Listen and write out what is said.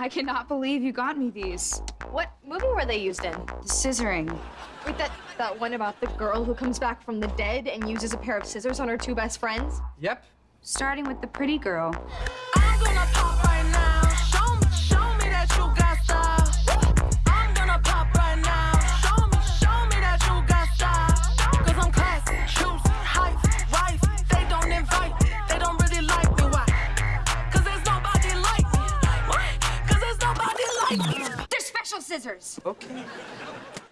I cannot believe you got me these. What movie were they used in? The scissoring. Wait, that, that one about the girl who comes back from the dead and uses a pair of scissors on her two best friends? Yep. Starting with the pretty girl. They're special scissors! Okay.